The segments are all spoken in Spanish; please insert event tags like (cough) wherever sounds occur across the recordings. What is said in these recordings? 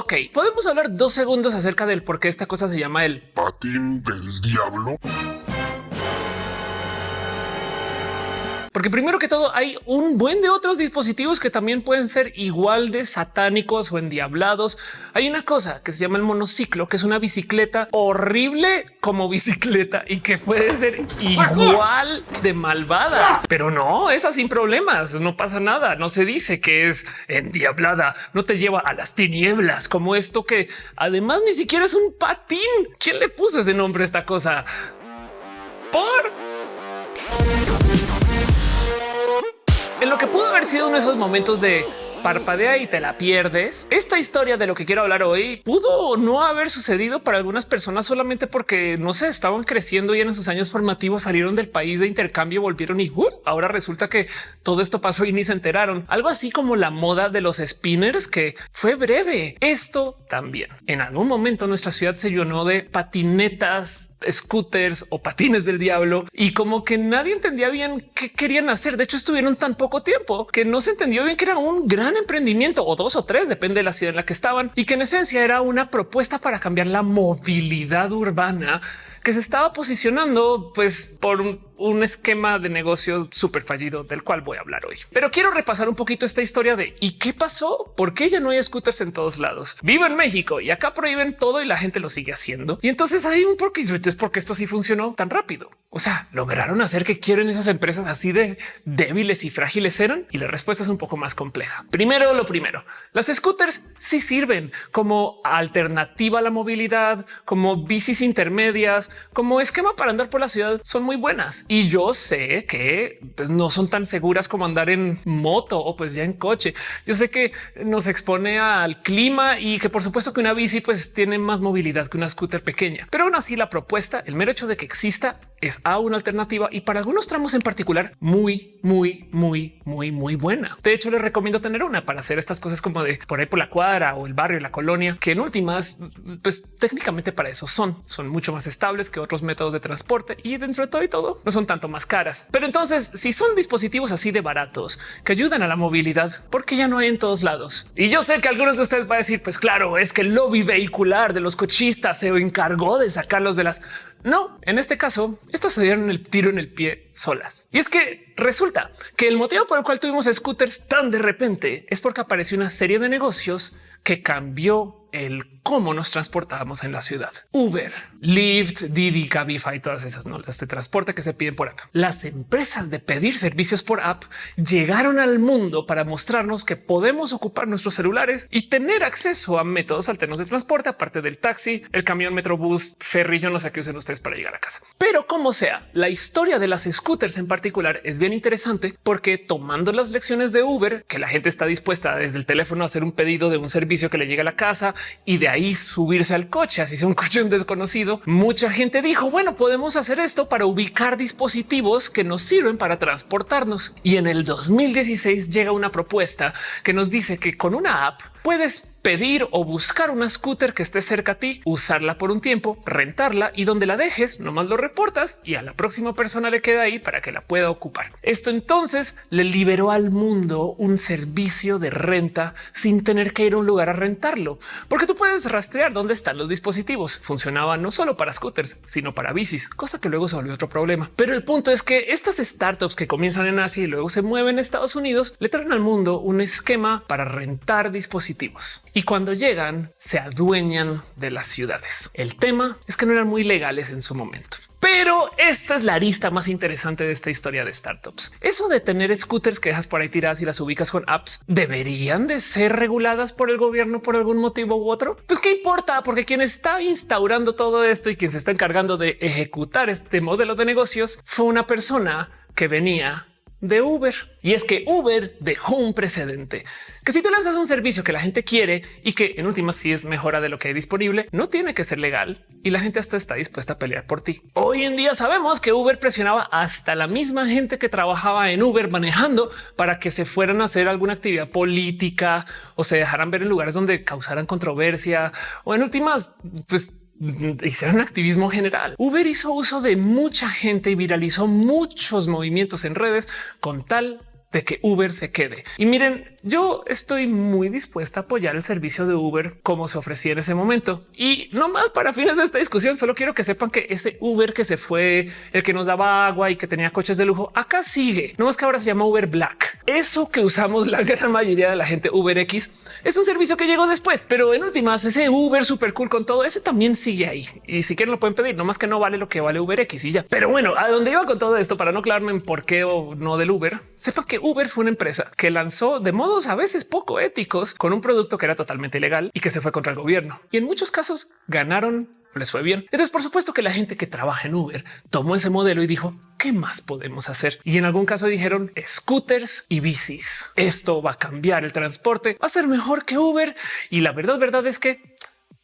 Ok, podemos hablar dos segundos acerca del por qué esta cosa se llama el patín del diablo. Porque primero que todo hay un buen de otros dispositivos que también pueden ser igual de satánicos o endiablados. Hay una cosa que se llama el monociclo, que es una bicicleta horrible como bicicleta y que puede ser igual de malvada. Pero no, esa sin problemas, no pasa nada, no se dice que es endiablada, no te lleva a las tinieblas como esto que además ni siquiera es un patín. ¿Quién le puso ese nombre a esta cosa? Por en lo que pudo haber sido uno de esos momentos de parpadea y te la pierdes. Esta historia de lo que quiero hablar hoy pudo no haber sucedido para algunas personas solamente porque no se estaban creciendo y en sus años formativos salieron del país de intercambio, volvieron y uh, ahora resulta que todo esto pasó y ni se enteraron. Algo así como la moda de los spinners que fue breve. Esto también en algún momento nuestra ciudad se llenó de patinetas, scooters o patines del diablo y como que nadie entendía bien qué querían hacer. De hecho, estuvieron tan poco tiempo que no se entendió bien que era un gran emprendimiento o dos o tres, depende de la ciudad en la que estaban y que en esencia era una propuesta para cambiar la movilidad urbana que se estaba posicionando pues por un un esquema de negocios súper fallido del cual voy a hablar hoy. Pero quiero repasar un poquito esta historia de ¿y qué pasó? ¿Por qué ya no hay scooters en todos lados? Vivo en México y acá prohíben todo y la gente lo sigue haciendo. Y entonces hay un porque es porque esto sí funcionó tan rápido. O sea, lograron hacer que quieren esas empresas así de débiles y frágiles eran y la respuesta es un poco más compleja. Primero, lo primero, las scooters sí sirven como alternativa a la movilidad, como bicis intermedias, como esquema para andar por la ciudad. Son muy buenas y yo sé que pues, no son tan seguras como andar en moto o pues ya en coche. Yo sé que nos expone al clima y que por supuesto que una bici pues tiene más movilidad que una scooter pequeña, pero aún así la propuesta, el mero hecho de que exista es a una alternativa y para algunos tramos en particular muy, muy, muy, muy, muy buena. De hecho, les recomiendo tener una para hacer estas cosas como de por ahí por la cuadra o el barrio, la colonia, que en últimas, pues técnicamente para eso son, son mucho más estables que otros métodos de transporte y dentro de todo y todo no son tanto más caras. Pero entonces, si son dispositivos así de baratos que ayudan a la movilidad, porque ya no hay en todos lados. Y yo sé que algunos de ustedes va a decir, pues claro, es que el lobby vehicular de los cochistas se encargó de sacarlos de las no, en este caso, estas se dieron el tiro en el pie solas. Y es que resulta que el motivo por el cual tuvimos scooters tan de repente es porque apareció una serie de negocios que cambió el cómo nos transportábamos en la ciudad. Uber, Lyft, Didi, Cabify, todas esas no las de transporte que se piden por app. Las empresas de pedir servicios por app llegaron al mundo para mostrarnos que podemos ocupar nuestros celulares y tener acceso a métodos alternos de transporte, aparte del taxi, el camión, metrobús, ferry. Yo no sé qué usen ustedes para llegar a casa, pero como sea, la historia de las scooters en particular es bien interesante porque tomando las lecciones de Uber, que la gente está dispuesta desde el teléfono a hacer un pedido de un servicio que le llega a la casa y de ahí subirse al coche, así sea un coche desconocido. Mucha gente dijo, bueno, podemos hacer esto para ubicar dispositivos que nos sirven para transportarnos. Y en el 2016 llega una propuesta que nos dice que con una app puedes pedir o buscar una scooter que esté cerca a ti, usarla por un tiempo, rentarla y donde la dejes, nomás lo reportas y a la próxima persona le queda ahí para que la pueda ocupar. Esto entonces le liberó al mundo un servicio de renta sin tener que ir a un lugar a rentarlo, porque tú puedes rastrear dónde están los dispositivos. Funcionaba no solo para scooters, sino para bicis, cosa que luego se volvió otro problema. Pero el punto es que estas startups que comienzan en Asia y luego se mueven en Estados Unidos le traen al mundo un esquema para rentar dispositivos y cuando llegan se adueñan de las ciudades. El tema es que no eran muy legales en su momento. Pero esta es la arista más interesante de esta historia de startups. Eso de tener scooters que dejas por ahí tiradas y las ubicas con apps deberían de ser reguladas por el gobierno por algún motivo u otro. Pues qué importa, porque quien está instaurando todo esto y quien se está encargando de ejecutar este modelo de negocios fue una persona que venía de Uber. Y es que Uber dejó un precedente que si tú lanzas un servicio que la gente quiere y que en últimas sí es mejora de lo que hay disponible, no tiene que ser legal y la gente hasta está dispuesta a pelear por ti. Hoy en día sabemos que Uber presionaba hasta la misma gente que trabajaba en Uber manejando para que se fueran a hacer alguna actividad política o se dejaran ver en lugares donde causaran controversia o en últimas, pues hicieron activismo general. Uber hizo uso de mucha gente y viralizó muchos movimientos en redes con tal de que Uber se quede. Y miren, yo estoy muy dispuesta a apoyar el servicio de Uber como se ofrecía en ese momento. Y no más para fines de esta discusión, solo quiero que sepan que ese Uber que se fue, el que nos daba agua y que tenía coches de lujo, acá sigue. No es que ahora se llama Uber Black. Eso que usamos la (laughs) gran mayoría de la gente Uber X es un servicio que llegó después, pero en últimas ese Uber súper cool con todo ese también sigue ahí. Y si quieren lo pueden pedir, no más que no vale lo que vale Uber X y ya. Pero bueno, a dónde iba con todo esto para no aclararme en por qué o no del Uber, sepa que Uber fue una empresa que lanzó de modos a veces poco éticos con un producto que era totalmente ilegal y que se fue contra el gobierno. Y en muchos casos ganaron les fue bien. Entonces, por supuesto que la gente que trabaja en Uber tomó ese modelo y dijo, ¿qué más podemos hacer? Y en algún caso dijeron scooters y bicis. Esto va a cambiar el transporte, va a ser mejor que Uber. Y la verdad, verdad es que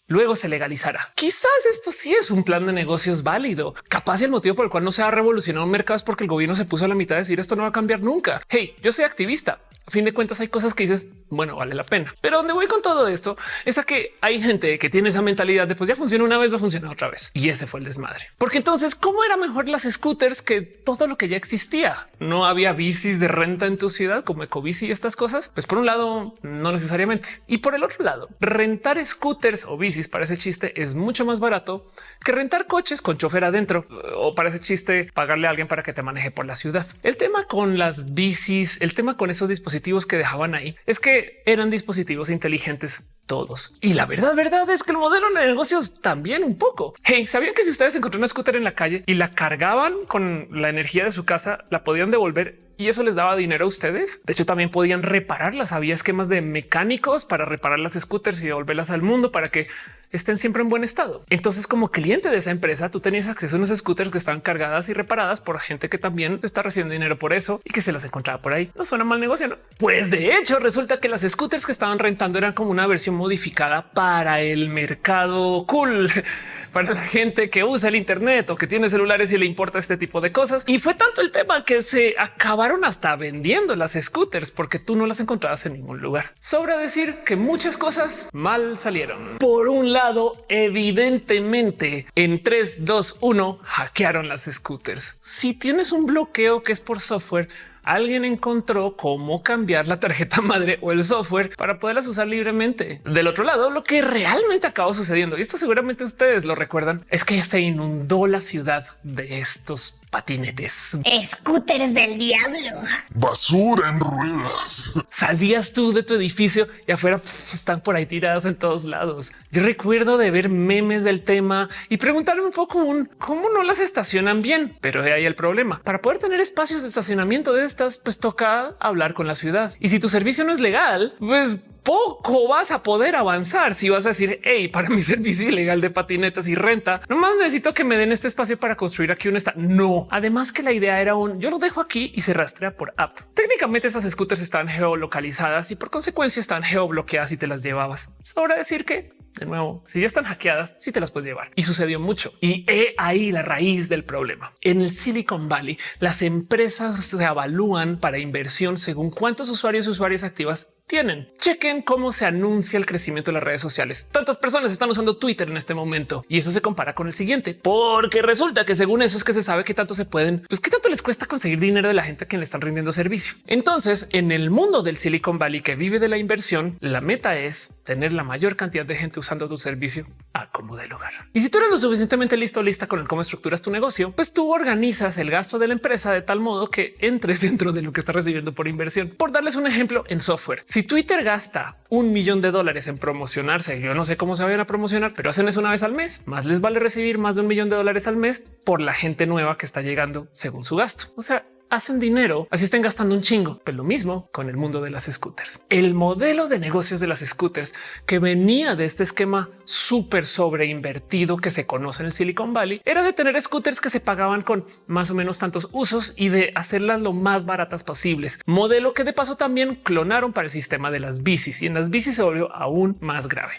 luego se legalizará. Quizás esto sí es un plan de negocios válido. Capaz el motivo por el cual no se ha revolucionado un mercado es porque el gobierno se puso a la mitad de decir esto no va a cambiar nunca. Hey, yo soy activista. A fin de cuentas hay cosas que dices, bueno, vale la pena. Pero donde voy con todo esto es que hay gente que tiene esa mentalidad de pues ya funciona una vez, va a funcionar otra vez. Y ese fue el desmadre. Porque entonces, ¿cómo era mejor las scooters que todo lo que ya existía? No había bicis de renta en tu ciudad como Ecobici y estas cosas. Pues por un lado, no necesariamente. Y por el otro lado, rentar scooters o bicis para ese chiste es mucho más barato que rentar coches con chofer adentro o para ese chiste pagarle a alguien para que te maneje por la ciudad. El tema con las bicis, el tema con esos dispositivos que dejaban ahí es que eran dispositivos inteligentes todos. Y la verdad, verdad es que el modelo de negocios también un poco. Hey, sabían que si ustedes encontraron una scooter en la calle y la cargaban con la energía de su casa, la podían devolver y eso les daba dinero a ustedes. De hecho, también podían repararlas. Había esquemas de mecánicos para reparar las scooters y devolverlas al mundo para que estén siempre en buen estado. Entonces, como cliente de esa empresa, tú tenías acceso a unos scooters que estaban cargadas y reparadas por gente que también está recibiendo dinero por eso y que se las encontraba por ahí. No suena mal negocio, ¿no? Pues de hecho, resulta que las scooters que estaban rentando eran como una versión modificada para el mercado cool, (laughs) para la gente que usa el Internet o que tiene celulares y le importa este tipo de cosas. Y fue tanto el tema que se acabaron hasta vendiendo las scooters porque tú no las encontrabas en ningún lugar. Sobra decir que muchas cosas mal salieron. Por un lado, evidentemente en 3, 2, 1 hackearon las scooters. Si tienes un bloqueo que es por software, alguien encontró cómo cambiar la tarjeta (laughs) madre o el software para poderlas usar libremente. Del otro lado, lo que realmente acabó sucediendo, y esto seguramente ustedes lo recuerdan, es que se inundó la ciudad de estos patinetes. Scooters del diablo. Basura en ruedas. Salías tú de tu edificio y afuera están por ahí tiradas en todos lados. Yo recuerdo de ver memes del tema y preguntarme un poco un cómo no las estacionan bien, pero de ahí el problema. Para poder tener espacios de estacionamiento de estas, pues toca hablar con la ciudad. Y si tu servicio no es legal, pues poco vas a poder avanzar si vas a decir hey, para mi (laughs) servicio ilegal de patinetas y renta, nomás necesito que me den este espacio para construir aquí un esta. No, además que la idea era un yo lo dejo aquí y se rastrea por app. Técnicamente esas scooters están geolocalizadas y por consecuencia están geobloqueadas y te las llevabas. Sobra decir que de nuevo, si ya están hackeadas, sí te las puedes llevar. Y sucedió mucho. Y he ahí la raíz del problema. En el Silicon Valley, las empresas se evalúan para inversión según cuántos usuarios y usuarias activas tienen. Chequen cómo se anuncia el crecimiento de las redes sociales. Tantas personas están usando Twitter en este momento y eso se compara con el siguiente, porque resulta que según eso es que se sabe que tanto se pueden, pues qué tanto les cuesta conseguir dinero de la gente a quien le están rindiendo servicio. Entonces, en el mundo del Silicon Valley que vive de la inversión, la meta es tener la mayor cantidad de gente usando tu servicio a como de lugar. Y si tú eres lo suficientemente listo o lista con el cómo estructuras tu negocio, pues tú organizas el gasto de la empresa de tal modo que entres (laughs) dentro de lo que está recibiendo por inversión. Por darles un ejemplo en software, si Twitter gasta un millón de dólares en promocionarse, yo no sé cómo se vayan a promocionar, pero hacen eso una vez al mes, más les vale recibir más de un millón de dólares al mes por la gente nueva que está llegando según su gasto. O sea, hacen dinero, así estén gastando un chingo. Pero lo mismo con el mundo de las scooters. El modelo de negocios de las scooters que venía de este esquema súper sobreinvertido que se conoce en el Silicon Valley era de tener scooters que se pagaban con más o menos tantos usos y de hacerlas lo más baratas posibles. Modelo que de paso también clonaron para el sistema de las bicis y en las bicis se volvió aún más grave.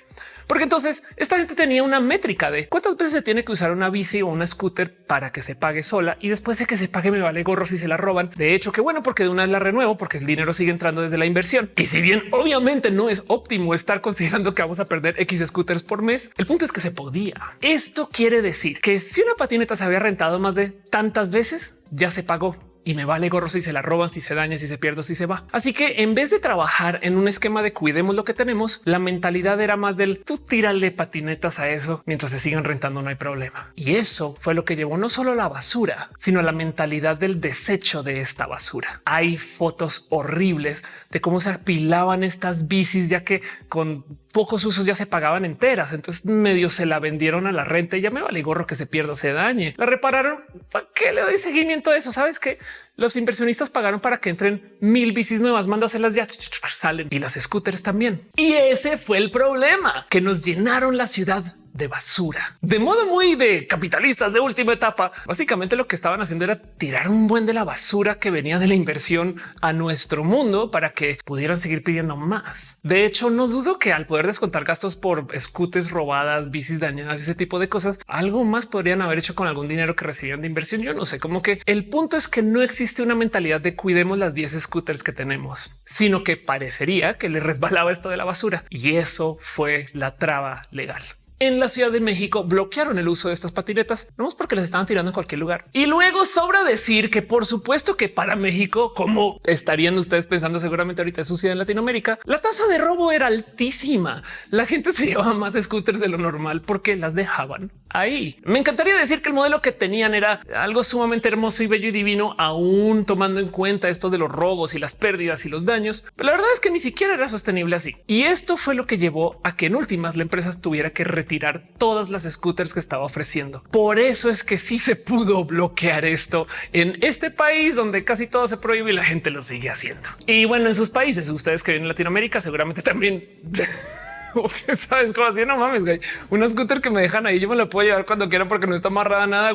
Porque entonces esta gente tenía una métrica de cuántas veces se tiene que usar una bici o una scooter para que se pague sola y después de que se pague me vale gorro si se la roban. De hecho, que bueno, porque de una vez la renuevo porque el dinero sigue entrando desde la inversión. Y si bien obviamente no es óptimo estar considerando que vamos a perder X scooters por mes, el punto es que se podía. Esto quiere decir que si una patineta se había rentado más de tantas veces, ya se pagó y me vale gorro si se la roban, si se daña, si se pierde, si se va. Así que en vez de trabajar en un esquema de cuidemos lo que tenemos, la mentalidad era más del tú tírale patinetas a eso mientras se sigan rentando, no hay problema. Y eso fue lo que llevó no solo la basura, sino la mentalidad del desecho de esta basura. Hay fotos horribles de cómo se apilaban estas bicis, ya que con pocos usos ya se pagaban enteras. Entonces medio se la vendieron a la renta y ya me vale gorro que se pierda se dañe. La repararon. ¿Para qué le doy seguimiento a eso? Sabes que los inversionistas pagaron para que entren mil bicis nuevas, mándaselas ya salen y las scooters también. Y ese fue el problema que nos llenaron la ciudad de basura. De modo muy de capitalistas de última etapa, básicamente lo que estaban haciendo era tirar un buen de la basura que venía de la inversión a nuestro mundo para que pudieran seguir pidiendo más. De hecho, no dudo que al poder descontar gastos por scooters robadas, bicis dañadas, ese tipo de cosas, algo más podrían haber hecho con algún dinero que recibían de inversión. Yo no sé, como que el punto es que no existe una mentalidad de cuidemos las 10 scooters que tenemos, sino que parecería que les resbalaba esto de la basura y eso fue la traba legal en la Ciudad de México bloquearon el uso de estas patinetas, no es porque las estaban tirando en cualquier lugar. Y luego sobra decir que por supuesto que para México, como estarían ustedes pensando seguramente ahorita es sucede en Latinoamérica, la tasa de robo era altísima. La gente se llevaba más scooters de lo normal porque las dejaban ahí. Me encantaría decir que el modelo que tenían era algo sumamente hermoso y bello y divino, aún tomando en cuenta esto de los robos y las pérdidas y los daños. La verdad es que ni siquiera era sostenible así. Y esto fue lo que llevó a que en últimas la empresa tuviera que tirar todas las scooters que estaba ofreciendo. Por eso es que sí se pudo bloquear esto en este país donde casi todo se prohíbe y la gente lo sigue haciendo. Y bueno, en sus países, ustedes que viven en Latinoamérica seguramente también (laughs) sabes cómo así no mames, güey. Una scooter que me dejan ahí, yo me la puedo llevar cuando quiera porque no está amarrada nada.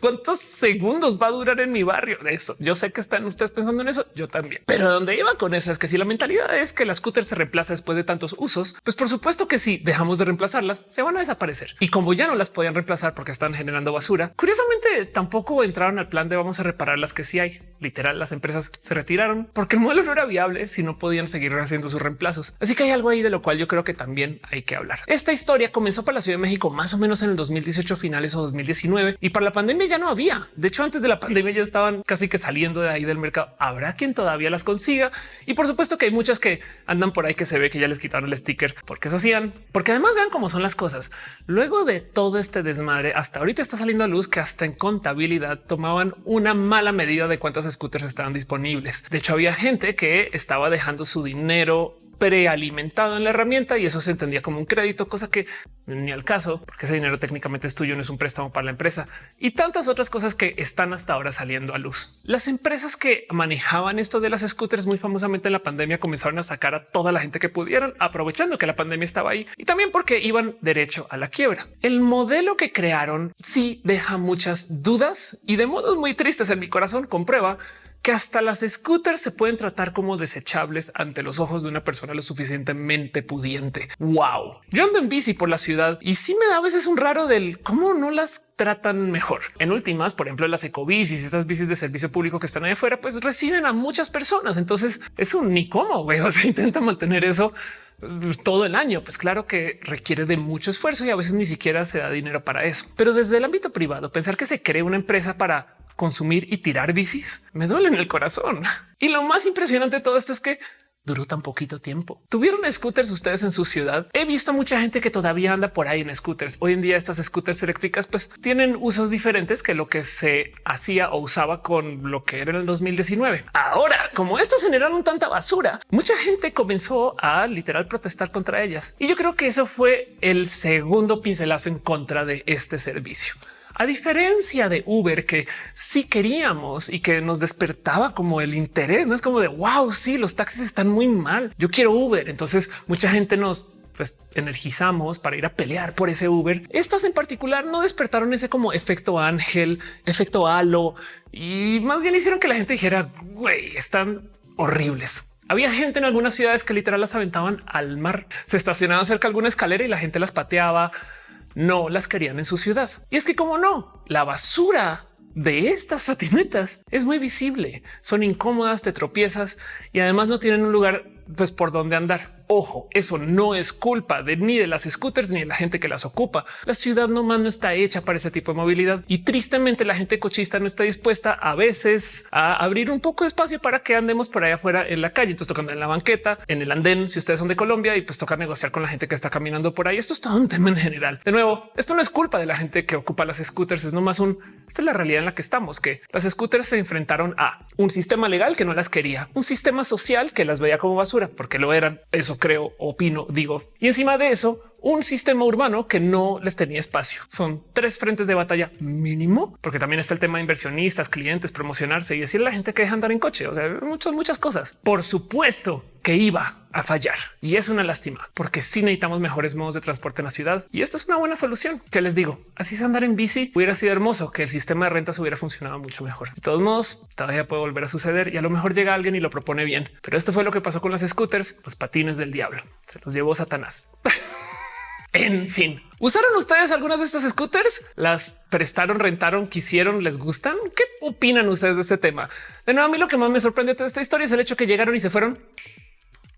¿Cuántos segundos va a durar en mi barrio? De eso yo sé que están ustedes pensando en eso. Yo también, pero donde iba con eso es que si la mentalidad es que la scooter se reemplaza después de tantos usos, pues por supuesto que si dejamos de reemplazarlas, se van a desaparecer. Y como ya no las podían reemplazar porque están generando basura, curiosamente tampoco entraron al plan de vamos a reparar las que sí hay. Literal, las empresas se retiraron porque el modelo no era viable si no podían seguir haciendo sus reemplazos. Así que hay algo ahí de lo cual yo creo que también hay que hablar. Esta historia comenzó para la Ciudad de México más o menos en el 2018 finales o 2019 y para la pandemia ya no había. De hecho, antes de la pandemia ya estaban casi que saliendo de ahí del mercado. Habrá quien todavía las consiga y por supuesto que hay muchas que andan por ahí que se ve que ya les quitaron el sticker porque eso hacían, porque además vean cómo son las cosas. Luego de todo este desmadre, hasta ahorita está saliendo a luz que hasta en contabilidad tomaban una mala medida de cuántas scooters estaban disponibles. De hecho, había gente que estaba dejando su dinero prealimentado en la herramienta y eso se entendía como un crédito, cosa que ni al caso, porque ese dinero técnicamente es tuyo, no es un préstamo para la empresa y tantas otras cosas que están hasta ahora saliendo a luz. Las empresas que manejaban esto de las scooters muy famosamente en la pandemia comenzaron a sacar a toda la gente que pudieran, aprovechando que la pandemia estaba ahí y también porque iban derecho a la quiebra. El modelo que crearon sí deja muchas dudas y de modos muy tristes en mi corazón comprueba que hasta las scooters se pueden tratar como desechables ante los ojos de una persona lo suficientemente pudiente. Wow. Yo ando en bici por la ciudad y sí me da a veces un raro del cómo no las tratan mejor. En últimas, por ejemplo, las ecobicis, estas bicis de servicio público que están ahí afuera, pues reciben a muchas personas. Entonces es un ni cómo güey. (laughs) O sea, intenta mantener eso pues, todo el año. Pues claro que requiere de mucho esfuerzo y a veces ni siquiera se da dinero para eso. Pero desde el ámbito privado, pensar que se cree una empresa para consumir y tirar bicis me duele en el corazón. Y lo más impresionante de todo esto es que duró tan poquito tiempo. Tuvieron scooters ustedes en su ciudad. He visto mucha gente que todavía anda por ahí en scooters. Hoy en día estas scooters eléctricas pues tienen usos diferentes que lo que se hacía o usaba con lo que era en el 2019. Ahora, como estas generaron tanta basura, mucha gente comenzó a literal protestar contra ellas. Y yo creo que eso fue el segundo pincelazo en contra de este servicio. A diferencia de Uber, que sí queríamos y que nos despertaba como el interés, no es como de wow, sí, los taxis están muy mal. Yo quiero Uber. Entonces mucha gente nos pues, energizamos para ir a pelear por ese Uber. Estas en particular no despertaron ese como efecto ángel, efecto halo y más bien hicieron que la gente dijera güey, están horribles. Había gente en algunas ciudades que literal las aventaban al mar, se estacionaban cerca de alguna escalera y la gente las pateaba no las querían en su ciudad. Y es que como no, la basura de estas patinetas es muy visible, son incómodas, te tropiezas y además no tienen un lugar pues por donde andar. Ojo, eso no es culpa de ni de las scooters ni de la gente que las ocupa. La ciudad nomás no está hecha para ese tipo de movilidad y tristemente la gente cochista no está dispuesta a veces a abrir un poco de espacio para que andemos por allá afuera en la calle. Entonces tocando en la banqueta, en el andén, si ustedes son de Colombia y pues toca negociar con la gente que está caminando por ahí. Esto es todo un tema en general. De nuevo, esto no es culpa de la gente que ocupa las scooters, es nomás un esta es la realidad en la que estamos, que las scooters se enfrentaron a un sistema legal que no las quería, un sistema social que las veía como basura porque lo eran. Eso creo, opino, digo. Y encima de eso, un sistema urbano que no les tenía espacio. Son tres frentes de batalla mínimo, porque también está el tema de inversionistas, clientes, promocionarse y decirle a la gente que deja andar en coche. O sea, muchas, muchas cosas. Por supuesto que iba a fallar y es una lástima porque sí necesitamos mejores modos de transporte en la ciudad y esta es una buena solución. Que les digo, así es andar en bici hubiera sido hermoso que el sistema de rentas hubiera funcionado mucho mejor. De todos modos, todavía puede volver a suceder y a lo mejor llega alguien y lo propone bien, pero esto fue lo que pasó con las scooters, los patines del diablo. Se los llevó Satanás. (laughs) En fin, ¿Usaron ustedes algunas de estas scooters? ¿Las prestaron, rentaron, quisieron, les gustan? ¿Qué opinan ustedes de este tema? De nuevo, a mí lo que más me sorprende de toda esta historia es el hecho que llegaron y se fueron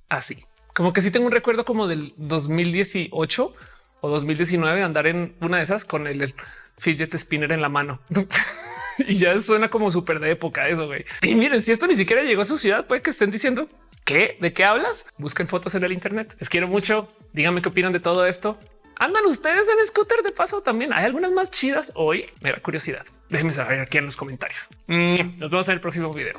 así. Como que sí tengo un recuerdo como del 2018 o 2019 andar en una de esas con el, fidget spinner en la mano. (laughs) y ya suena como súper de época eso. güey. Y miren, si esto ni siquiera llegó a su ciudad, puede que estén diciendo ¿Qué? ¿De qué hablas? Busquen fotos en el Internet. Les quiero mucho. Díganme qué opinan de todo esto. Andan ustedes en scooter de paso también. Hay algunas más chidas hoy. Mera curiosidad. Déjenme saber aquí en los comentarios. Mm, nos vemos en el próximo video.